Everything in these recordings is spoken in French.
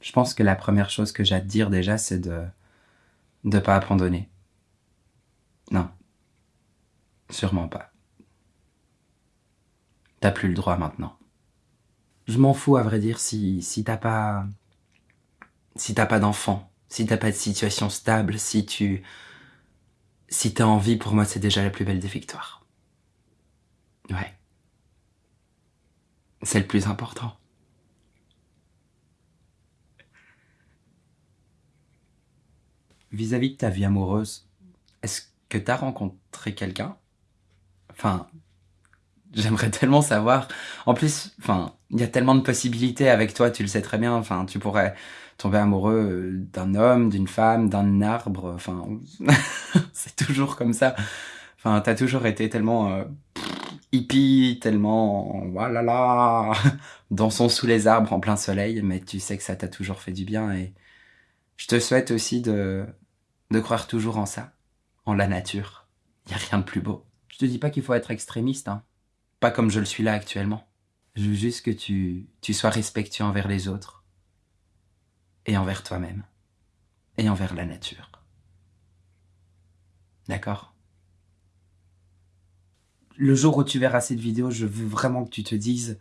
Je pense que la première chose que j'ai à te dire déjà, c'est de ne pas abandonner. Non. Sûrement pas. T'as plus le droit maintenant. Je m'en fous, à vrai dire, si, si t'as pas... Si t'as pas d'enfant, si t'as pas de situation stable, si tu... Si t'as envie, pour moi, c'est déjà la plus belle des victoires. Ouais. C'est le plus important. Vis-à-vis de ta vie amoureuse, est-ce que t'as rencontré quelqu'un? Enfin, j'aimerais tellement savoir. En plus, enfin, il y a tellement de possibilités avec toi, tu le sais très bien. Enfin, tu pourrais tomber amoureux d'un homme, d'une femme, d'un arbre. Enfin, c'est toujours comme ça. Enfin, t'as toujours été tellement euh, hippie, tellement voilà là, dansons sous les arbres en plein soleil, mais tu sais que ça t'a toujours fait du bien et je te souhaite aussi de croire toujours en ça, en la nature. Y a rien de plus beau. Je te dis pas qu'il faut être extrémiste, hein. Pas comme je le suis là actuellement. Je veux juste que tu sois respectueux envers les autres. Et envers toi-même. Et envers la nature. D'accord? Le jour où tu verras cette vidéo, je veux vraiment que tu te dises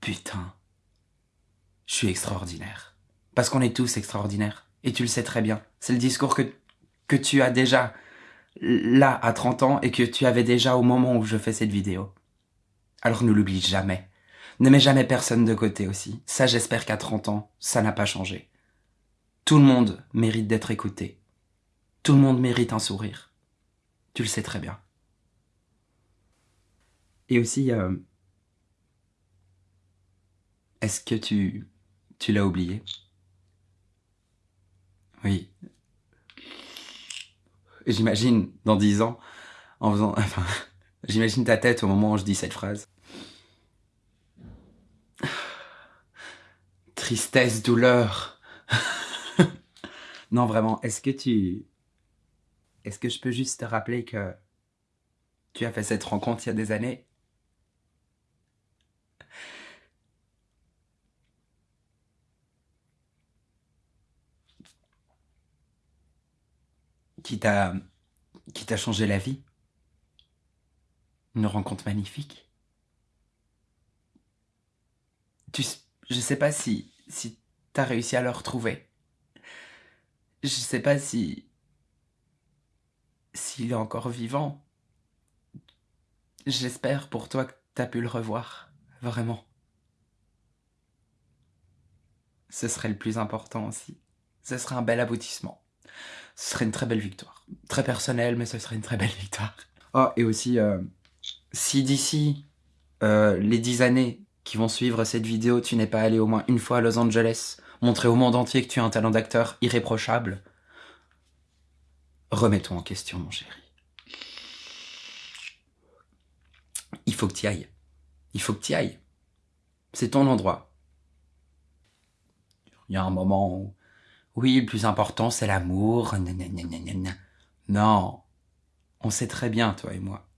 Putain, je suis extraordinaire. Parce qu'on est tous extraordinaires. Et tu le sais très bien. C'est le discours que, que tu as déjà là à 30 ans et que tu avais déjà au moment où je fais cette vidéo. Alors ne l'oublie jamais. Ne mets jamais personne de côté aussi. Ça j'espère qu'à 30 ans, ça n'a pas changé. Tout le monde mérite d'être écouté. Tout le monde mérite un sourire. Tu le sais très bien. Et aussi, euh, est-ce que tu, tu l'as oublié? Oui, J'imagine dans dix ans, en faisant, enfin, j'imagine ta tête au moment où je dis cette phrase. Tristesse, douleur. non, vraiment, est-ce que tu... Est-ce que je peux juste te rappeler que tu as fait cette rencontre il y a des années? Qui t'a qui t'a changé la vie. Une rencontre magnifique. Tu, je sais pas si si t'as réussi à le retrouver. Je sais pas si s'il est encore vivant. J'espère pour toi que t'as pu le revoir, vraiment. Ce serait le plus important aussi. Ce serait un bel aboutissement ce serait une très belle victoire. Très personnelle, mais ce serait une très belle victoire. Oh, et aussi, euh, si d'ici euh, les dix années qui vont suivre cette vidéo, tu n'es pas allé au moins une fois à Los Angeles, montrer au monde entier que tu as un talent d'acteur irréprochable, remets-toi en question, mon chéri. Il faut que tu ailles. Il faut que tu ailles. C'est ton endroit. Il y a un moment où oui, le plus important, c'est l'amour. Non, on sait très bien, toi et moi,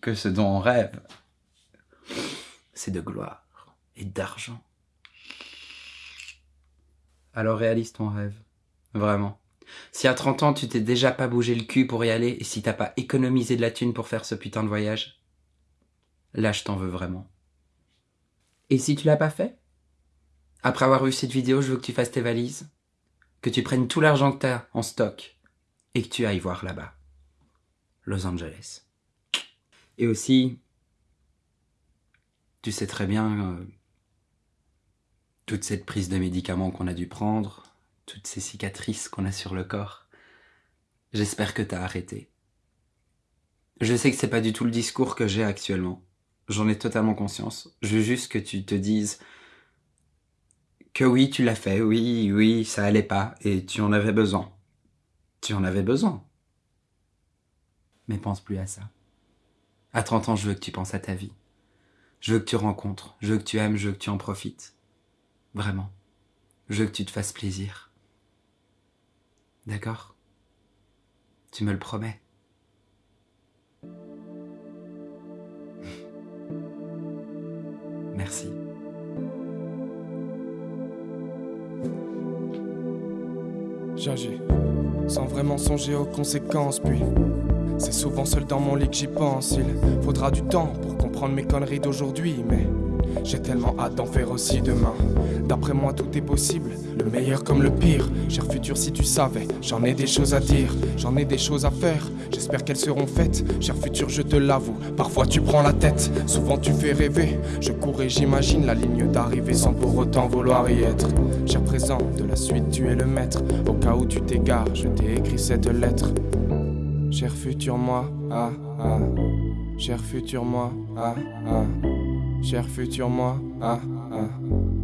que ce dont on rêve, c'est de gloire et d'argent. Alors réalise ton rêve, vraiment. Si à 30 ans, tu t'es déjà pas bougé le cul pour y aller, et si t'as pas économisé de la thune pour faire ce putain de voyage, là je t'en veux vraiment. Et si tu l'as pas fait? Après avoir vu cette vidéo, je veux que tu fasses tes valises, que tu prennes tout l'argent que tu as en stock et que tu ailles voir là-bas. Los Angeles. Et aussi, tu sais très bien euh, toute cette prise de médicaments qu'on a dû prendre, toutes ces cicatrices qu'on a sur le corps. J'espère que t'as arrêté. Je sais que c'est pas du tout le discours que j'ai actuellement. J'en ai totalement conscience. Je veux juste que tu te dises que oui, tu l'as fait, oui, oui, ça allait pas, et tu en avais besoin. Tu en avais besoin. Mais pense plus à ça. À 30 ans, je veux que tu penses à ta vie. Je veux que tu rencontres, je veux que tu aimes, je veux que tu en profites. Vraiment. Je veux que tu te fasses plaisir. D'accord? Tu me le promets j'agis sans vraiment songer aux conséquences. Puis c'est souvent seul dans mon lit que j'y pense. Il faudra du temps pour comprendre mes conneries d'aujourd'hui, mais j'ai tellement hâte d'en faire aussi demain. D'après moi, tout est possible, le meilleur comme le pire. Cher futur, si tu savais, j'en ai des choses à dire, j'en ai des choses à faire. J'espère qu'elles seront faites. Cher futur, je te l'avoue, parfois tu prends la tête, souvent tu fais rêver. Je cours et j'imagine la ligne d'arrivée sans pour autant vouloir y être. Cher présent, de la suite, tu es le maître. Au cas où tu t'égares, je t'ai écrit cette lettre. Cher futur moi, ah ah. Cher futur moi, ah ah. Cher futur moi, ah ah.